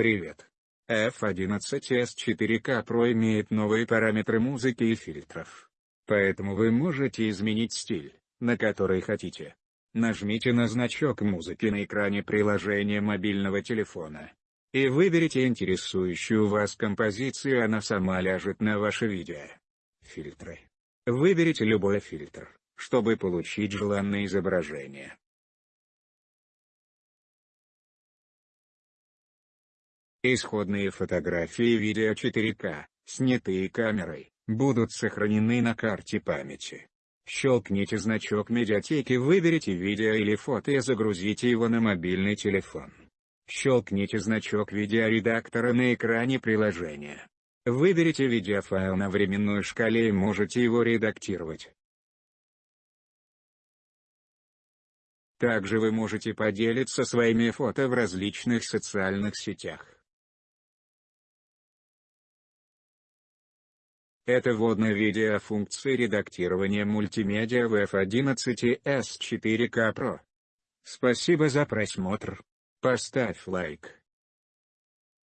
Привет. F11s 4K Pro имеет новые параметры музыки и фильтров. Поэтому вы можете изменить стиль, на который хотите. Нажмите на значок музыки на экране приложения мобильного телефона. И выберите интересующую вас композицию она сама ляжет на ваше видео. Фильтры. Выберите любой фильтр, чтобы получить желанное изображение. Исходные фотографии видео 4К, снятые камерой, будут сохранены на карте памяти. Щелкните значок медиатеки выберите видео или фото и загрузите его на мобильный телефон. Щелкните значок видеоредактора на экране приложения. Выберите видеофайл на временной шкале и можете его редактировать. Также вы можете поделиться своими фото в различных социальных сетях. Это вводное видео функции редактирования мультимедиа в F11s 4K Pro. Спасибо за просмотр. Поставь лайк.